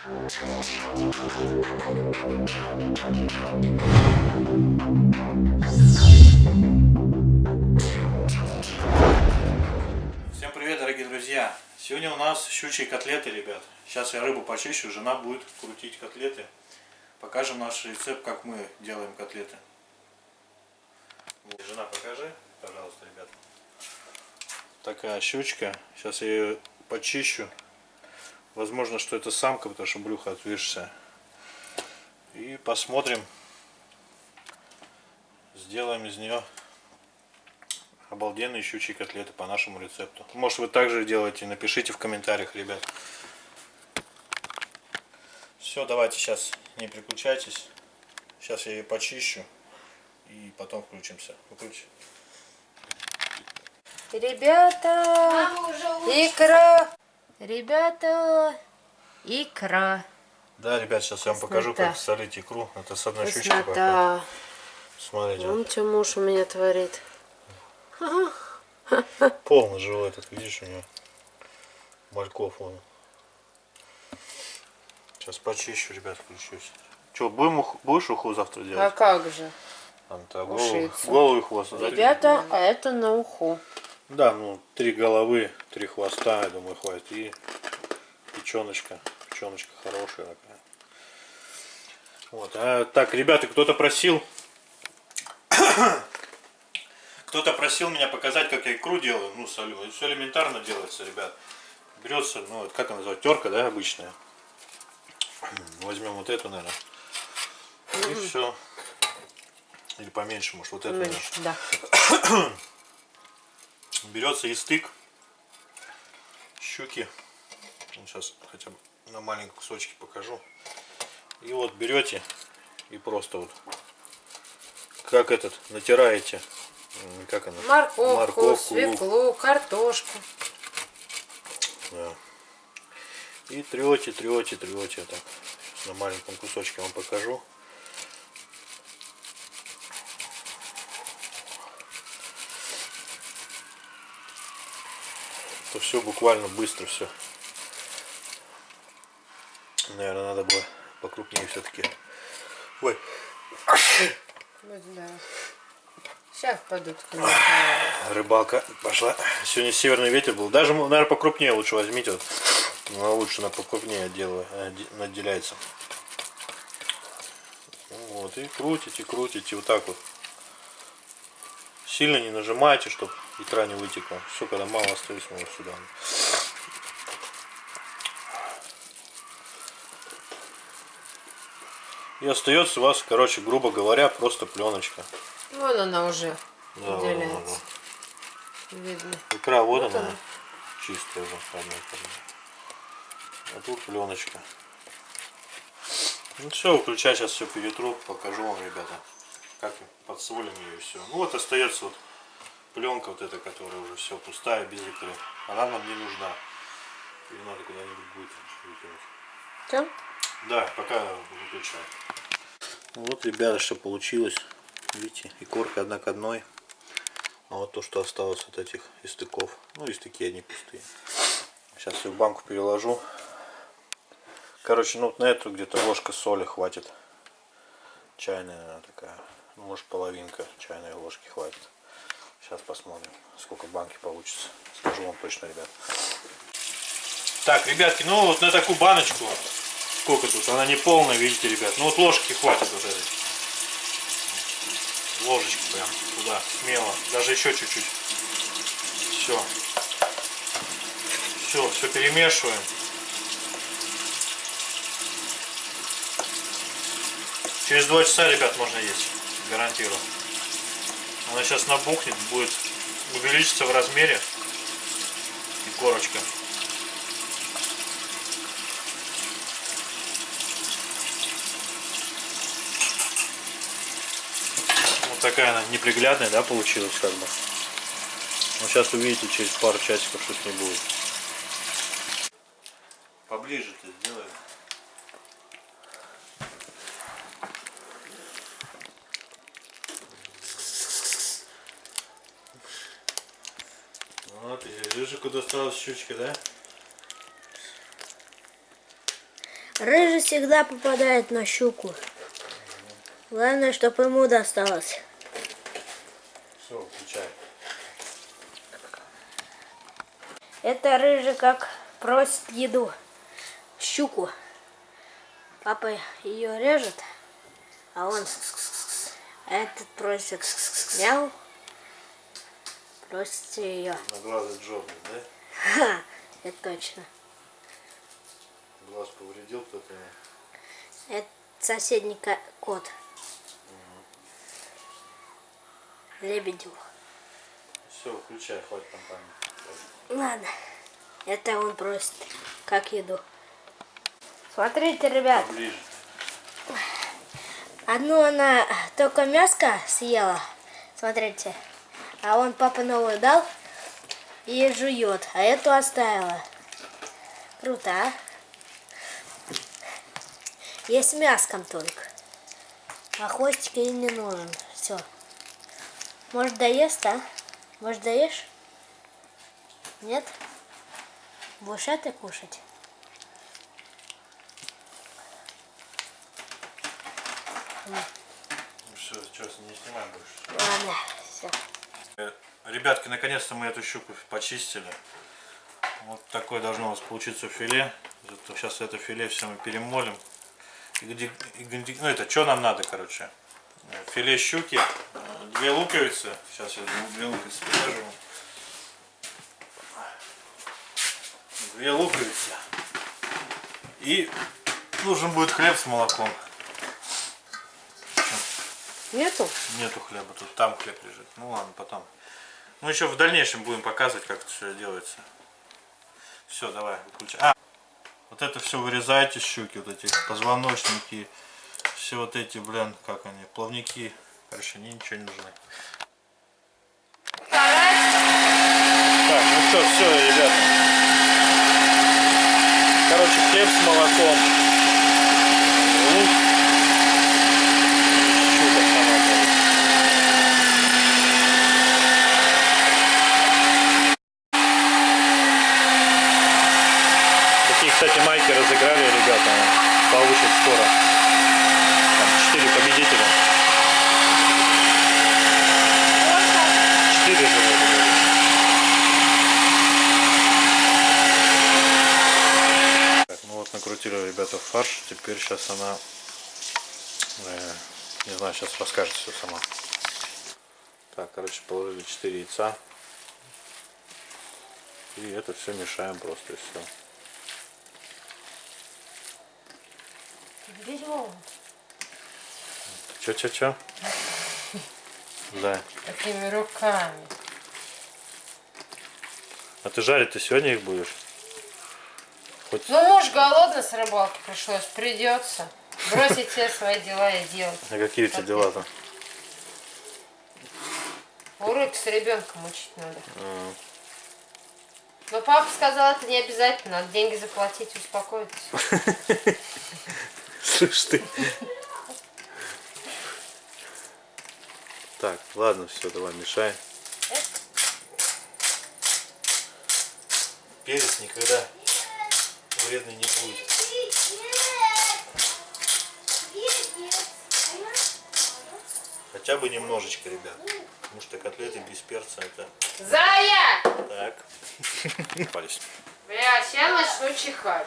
Всем привет, дорогие друзья! Сегодня у нас щучьи котлеты, ребят. Сейчас я рыбу почищу, жена будет крутить котлеты. Покажем наш рецепт, как мы делаем котлеты. Жена, покажи, пожалуйста, ребят. Такая щучка. Сейчас я ее почищу. Возможно, что это самка, потому что брюхо отвисшее. И посмотрим. Сделаем из нее обалденные щучьи котлеты по нашему рецепту. Может вы также делаете, напишите в комментариях, ребят. Все, давайте сейчас не переключайтесь. Сейчас я ее почищу и потом включимся. Выключи. Ребята, Мама уже лучше. икра. Ребята, икра. Да, ребят, сейчас я вам покажу, Вкуснота. как солить икру. Это с одной щучки пока. Вкуснота. Смотрите, Вон что муж у меня творит. полный живой этот, видишь, у него мальков он. Сейчас почищу, ребят, включусь. Че, будем ух- будешь уху завтра А делать? как же? Там, то голову, голову и хвост. Ребята, а это на уху. Да, ну, три головы, три хвоста, я думаю, хватит. И печеночка. Печеночка хорошая такая. Вот. А, так, ребята, кто-то просил... кто-то просил меня показать, как я икру делаю. Ну, солю. Все элементарно делается, ребят. Берется, ну, вот как она называется, терка, да, обычная. Возьмем вот эту, наверное. И все. Или поменьше, может, вот эту. Меньше, да. берется и стык щуки сейчас хотя бы на маленьком кусочке покажу и вот берете и просто вот как этот натираете как она Морковку, Морковку, лук. свеклу, картошку. Да. и трете трете трете так Сейчас на маленьком кусочке вам покажу то все буквально быстро все. Наверное, надо было покрупнее все-таки. Ой. Сейчас падут рыбалка пошла. Сегодня северный ветер был. Даже, наверное, покрупнее лучше возьмите. Вот. Ну, лучше на покрупнее делаю, наделяется. Вот, и крутите, крутите вот так вот. Сильно не нажимайте, чтобы икра не вытекла. Все, когда мало остается, мы вот сюда. И остается у вас, короче, грубо говоря, просто пленочка. Вон она уже Да, да, да, отделяется. Видно. Икра вот, Вот она, она. чистая уже. А тут пленочка. Ну все, выключай, сейчас все перетру, покажу вам, ребята, как подсолим ее и все. Ну вот остается вот пленка вот эта, которая уже все пустая, без икры. Она нам не нужна. Ее надо куда-нибудь будет выкинуть. Все? Да, пока выключаю. Вот, ребята, что получилось. Видите, и корка одна к одной. А вот то, что осталось от этих истыков. Ну, истыки они пустые. Сейчас все в банку переложу. Короче, ну вот на эту где-то ложка соли хватит. Чайная она такая. Ну, может половинка чайной ложки хватит. Сейчас посмотрим, сколько в банке получится. Скажу вам точно, ребят. Так, ребятки, ну вот на такую баночку сколько тут? Она не полная, видите, ребят. Ну вот ложки хватит вот этой. Ложечку прям туда, смело. Даже еще чуть-чуть. Все. Все, все перемешиваем. Через два часа, ребят, можно есть. Гарантирую. Она сейчас набухнет, будет увеличиться в размере. И корочка. Вот такая она неприглядная, да, получилась как бы. Ну, сейчас увидите через пару часиков, что с ней будет. Поближе ты сделай. Вот, и Рыжику досталась щучка, да? Рыжий всегда попадает на щуку. Главное, чтобы ему досталось. Все, включай. Это рыжий как просит еду. Щуку. Папа ее режет, а он а этот просит мяу. Просит ее. На глаза джобник, да? Ха, это точно. Глаз повредил кто-то. Это соседний ко- кот. Лебедю. Все, включай, хватит там память. Ладно. Это он просит как еду. Смотрите, ребят. Ближе. Одну она только мяско съела. Смотрите. А он папа новую дал и жует. А эту оставила. Круто, а? Есть мяском только. А хвостик ей не нужен. Все. Может доест, а? Может доешь? Нет? Будешь это кушать? Все, что, не снимаем больше. Ладно, Ребятки, наконец-то мы эту щуку почистили. Вот такое должно у нас получиться филе. Зато Сейчас это филе все мы перемолим. И где- и где- Ну это что нам надо, короче? Филе щуки, две луковицы. Сейчас я две луковицы покажу. Две луковицы. И нужен будет хлеб с молоком. Нету? Нету хлеба, тут там хлеб лежит. Ну ладно, потом. Ну еще в дальнейшем будем показывать, как это все делается. Все, давай, выключай. А, вот это все вырезайте щуки, вот эти позвоночники, все вот эти, блин, как они, плавники. Короче, они ничего не нужны. Так, ну что, все, ребята. Короче, хлеб с молоком. Лук. Щука сама, короче. Такие, кстати, майки разыграли, ребята. Получат скоро. Там 4 победителя. 4 же вроде бы. Так, ну вот накрутили ребята фарш. Теперь сейчас она, э, не знаю, сейчас расскажет все сама. Так, короче, положили 4 яйца. И это все мешаем просто и все. Чё, чё, чё? Да. Такими руками. А ты жарить ты сегодня их будешь? Хоть... Ну, муж голодный с рыбалки пришлось. Придется бросить все свои дела и делать. А какие у тебя дела-то? Уроки с ребенком учить надо. Но папа сказал, это не обязательно. Надо деньги заплатить успокоиться. Слышь ты. Так, ладно, все, давай, мешай. Перец никогда вредный не будет. Хотя бы немножечко, ребят. Потому что котлеты без перца это Зая! так. Пались. Бля, сейчас начну чихать.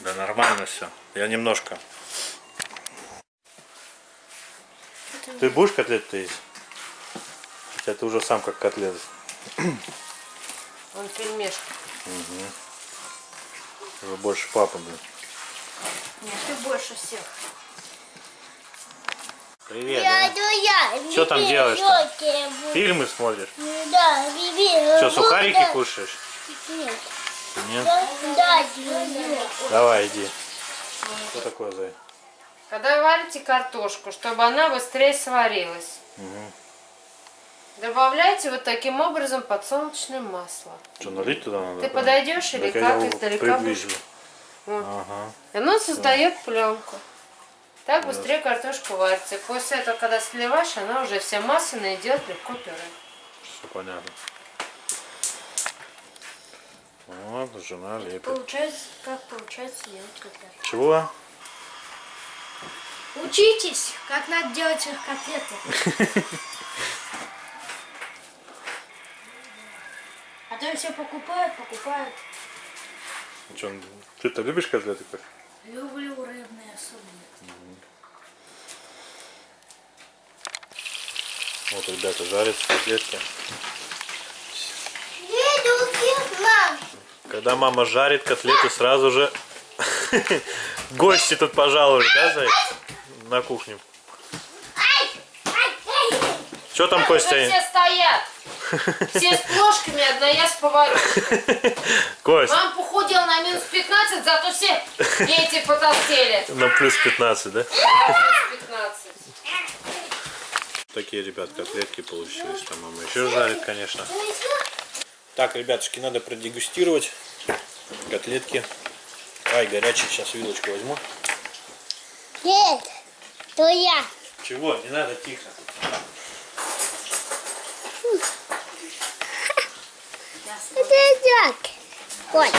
Да нормально все. Я немножко. Ты будешь котлеты есть? Хотя ты уже сам как котлет. Он пельмешка. Уже больше папы, блин. Нет, ты больше всех. Привет. Я, да? я. Чё там щёки буду. Фильмы смотришь? Да, Биби. Что, сухарики буду. кушаешь? Нет. Нет? Да. Давай, иди. Что такое, Зай? Когда варите картошку, чтобы она быстрее сварилась, добавляйте вот таким образом подсолнечное масло. Что, налить туда надо? Ты подойдешь или Так как издалека будешь? Вот. Ага. И оно создает пленку. Так быстрее картошка варится. И после этого, когда сливаешь, она уже вся масляная идет легко пюре. Все понятно. Вот, жена лепит. Получается, как получается делать котлету? Чего? Учитесь, как надо делать их котлеты. То все покупают, покупают. Чё, ты-то любишь котлеты? как? Люблю рыбные особенно. Вот ребята жарят котлетки. Когда мама жарит котлеты, сразу же гости тут пожалуют, да, Зай? На кухню. Что там, Костя? все стоят. Все с плошками, одна я с поварюшкой. Кость, Мам похудел на минус 15, зато все дети потолстели. на плюс 15, да? 15. Такие, ребят, котлетки получились. Там мама еще жарит, конечно. Так, ребятушки, надо продегустировать котлетки. Ай, горячий, сейчас вилочку возьму. Нет, то я. Чего? Не надо, тихо. Это идет. Вот.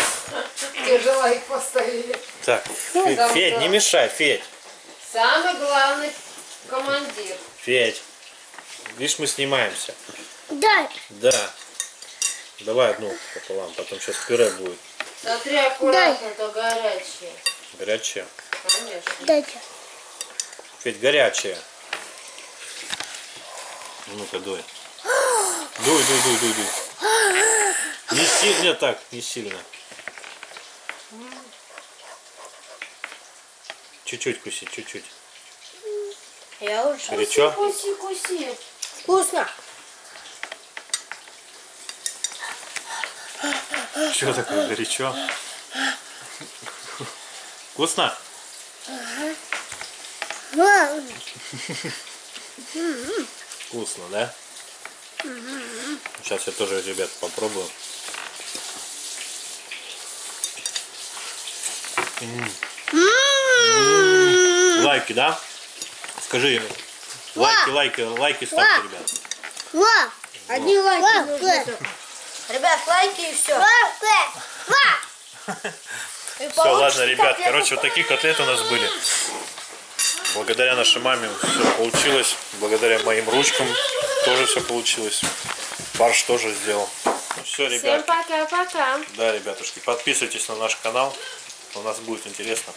Тяжело их поставили. Так, Федь, кто? не мешай, Федь. Самый главный командир. Федь. Видишь, мы снимаемся. Да. Да. Давай одну пополам, потом сейчас пюре будет. Смотри, аккуратно, то горячее. Горячее. Конечно. Дайте. Федь, горячее. Ну-ка, дуй. Дуй, дуй, дуй, дуй, дуй. Не сильно так, не сильно. Чуть-чуть куси, чуть-чуть. Я уже. Горячо? Куси, куси. Вкусно. Что такое горячо? Вкусно? Мам. Вкусно, да? Сейчас я тоже, ребят, попробую. Лайки, да? Скажи, лайки, лайки, лайки ставьте, ребят. Ва. Одни лайки. Ребят, лайки и все. Все, ладно, ребят, короче, вот такие котлеты у нас были. Благодаря нашей маме все получилось. Благодаря моим ручкам тоже все получилось. Барш тоже сделал. Ну все, Всем ребят. пока-пока. Да, ребятушки, подписывайтесь на наш канал. У нас будет интересно.